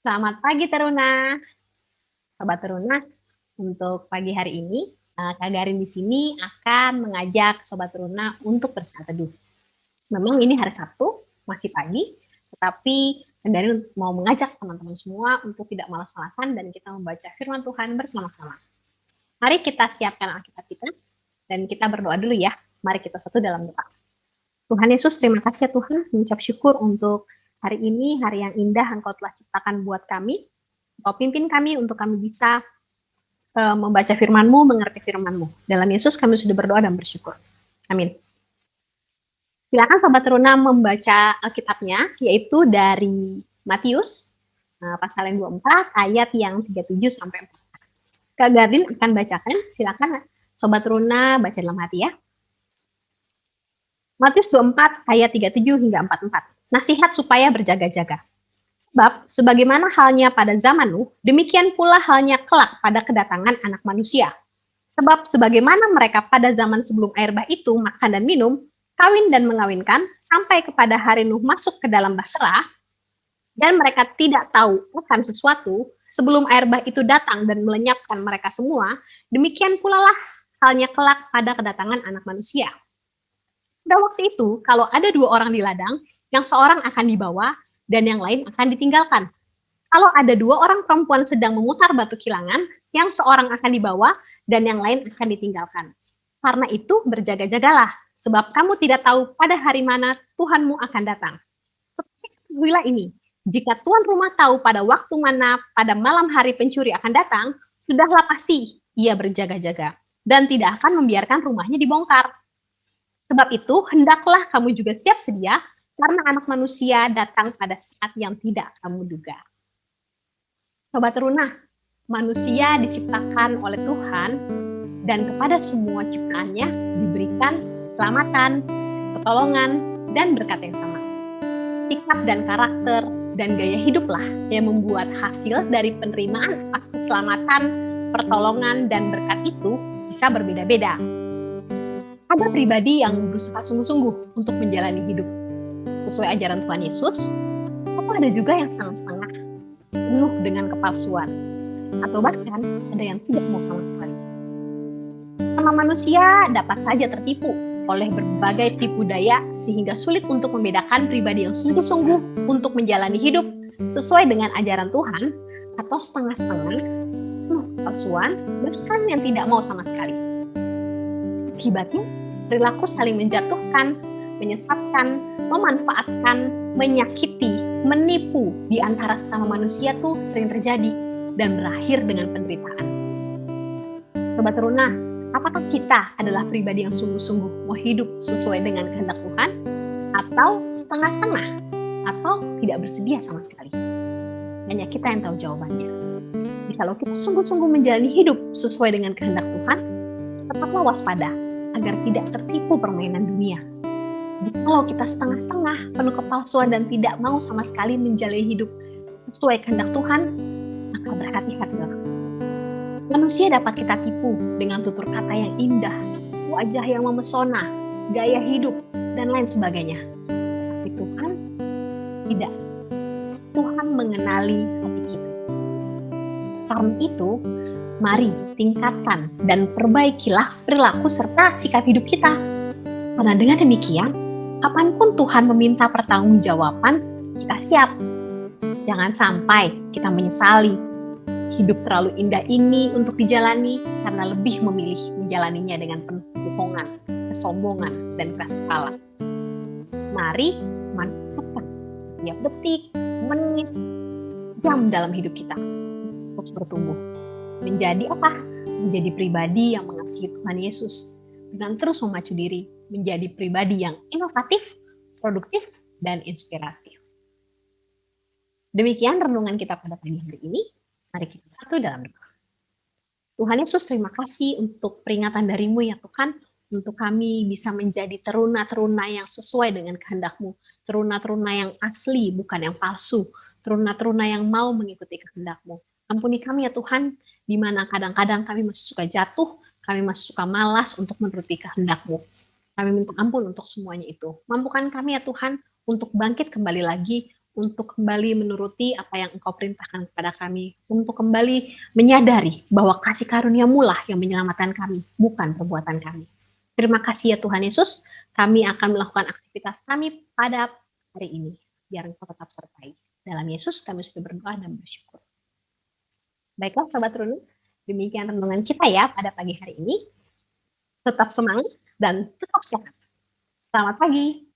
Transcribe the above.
Selamat pagi Teruna. Sobat Teruna, untuk pagi hari ini eh, Kak Garin di sini akan mengajak Sobat Teruna untuk bersaat teduh. Memang ini hari Sabtu, masih pagi, tetapi Kak mau mengajak teman-teman semua untuk tidak malas-malasan dan kita membaca firman Tuhan bersama-sama. Mari kita siapkan Alkitab kita dan kita berdoa dulu ya. Mari kita satu dalam doa. Tuhan Yesus, terima kasih ya Tuhan, mengucap syukur untuk Hari ini hari yang indah Engkau telah ciptakan buat kami. Engkau pimpin kami untuk kami bisa uh, membaca firman-Mu, mengerti firman-Mu. Dalam Yesus kami sudah berdoa dan bersyukur. Amin. Silakan sahabat teruna membaca Alkitabnya, yaitu dari Matius, uh, pasal yang 24, ayat yang 37 sampai 4. Kak Gardin akan bacakan, silakan Sobat Runa baca dalam hati ya. Matius 24 ayat 37 hingga 44 nasihat supaya berjaga-jaga. Sebab, sebagaimana halnya pada zaman Nuh, demikian pula halnya kelak pada kedatangan anak manusia. Sebab, sebagaimana mereka pada zaman sebelum air bah itu makan dan minum, kawin dan mengawinkan, sampai kepada hari Nuh masuk ke dalam basrah, dan mereka tidak tahu akan sesuatu, sebelum air bah itu datang dan melenyapkan mereka semua, demikian pula lah halnya kelak pada kedatangan anak manusia. Pada waktu itu, kalau ada dua orang di ladang, yang seorang akan dibawa dan yang lain akan ditinggalkan. Kalau ada dua orang perempuan sedang memutar batu kilangan, yang seorang akan dibawa dan yang lain akan ditinggalkan. Karena itu berjaga-jagalah, sebab kamu tidak tahu pada hari mana Tuhanmu akan datang. Tetapi ini, jika tuan rumah tahu pada waktu mana pada malam hari pencuri akan datang, sudahlah pasti ia berjaga-jaga dan tidak akan membiarkan rumahnya dibongkar. Sebab itu, hendaklah kamu juga siap sedia, karena anak manusia datang pada saat yang tidak kamu duga. Sobat Runa, manusia diciptakan oleh Tuhan dan kepada semua ciptaannya diberikan keselamatan, pertolongan, dan berkat yang sama. Sikap dan karakter dan gaya hiduplah yang membuat hasil dari penerimaan atas keselamatan, pertolongan, dan berkat itu bisa berbeda-beda. Ada pribadi yang berusaha sungguh-sungguh untuk menjalani hidup sesuai ajaran Tuhan Yesus, atau ada juga yang setengah-setengah, penuh dengan kepalsuan, atau bahkan ada yang tidak mau sama sekali. Sama manusia dapat saja tertipu oleh berbagai tipu daya sehingga sulit untuk membedakan pribadi yang sungguh-sungguh untuk menjalani hidup sesuai dengan ajaran Tuhan atau setengah-setengah, penuh kepalsuan, bahkan yang tidak mau sama sekali. Akibatnya, perilaku saling menjatuhkan, menyesatkan, memanfaatkan, menyakiti, menipu di antara sesama manusia tuh sering terjadi dan berakhir dengan penderitaan. Sobat Teruna, apakah kita adalah pribadi yang sungguh-sungguh mau hidup sesuai dengan kehendak Tuhan? Atau setengah-setengah? Atau tidak bersedia sama sekali? Hanya kita yang tahu jawabannya. Jadi kalau kita sungguh-sungguh menjalani hidup sesuai dengan kehendak Tuhan, tetaplah waspada agar tidak tertipu permainan dunia kalau kita setengah-setengah, penuh kepalsuan dan tidak mau sama sekali menjalani hidup sesuai kehendak Tuhan, maka berhati-hatilah. Manusia dapat kita tipu dengan tutur kata yang indah, wajah yang memesona, gaya hidup, dan lain sebagainya. Tapi Tuhan tidak. Tuhan mengenali hati kita. Karena itu, mari tingkatkan dan perbaikilah perilaku serta sikap hidup kita. Karena dengan demikian, kapan pun Tuhan meminta pertanggungjawaban, kita siap. Jangan sampai kita menyesali hidup terlalu indah ini untuk dijalani karena lebih memilih menjalaninya dengan penuh kebohongan, kesombongan, dan keras kepala. Mari manfaatkan setiap detik, menit, jam dalam hidup kita untuk bertumbuh. Menjadi apa? Menjadi pribadi yang mengasihi Tuhan Yesus dengan terus memacu diri menjadi pribadi yang inovatif, produktif, dan inspiratif. Demikian renungan kita pada pagi hari ini. Mari kita satu dalam doa. Tuhan Yesus, terima kasih untuk peringatan darimu ya Tuhan, untuk kami bisa menjadi teruna-teruna yang sesuai dengan kehendakmu, teruna-teruna yang asli, bukan yang palsu, teruna-teruna yang mau mengikuti kehendakmu. Ampuni kami ya Tuhan, di mana kadang-kadang kami masih suka jatuh, kami masih suka malas untuk menuruti kehendakmu. Kami minta ampun untuk semuanya itu. Mampukan kami ya Tuhan untuk bangkit kembali lagi untuk kembali menuruti apa yang Engkau perintahkan kepada kami, untuk kembali menyadari bahwa kasih karuniamu lah yang menyelamatkan kami, bukan perbuatan kami. Terima kasih ya Tuhan Yesus, kami akan melakukan aktivitas kami pada hari ini. Biar Engkau tetap sertai. Dalam Yesus kami sudah berdoa dan bersyukur. Baiklah sahabat runung, demikian renungan kita ya pada pagi hari ini. Tetap semangat dan tetap sehat. Selamat pagi.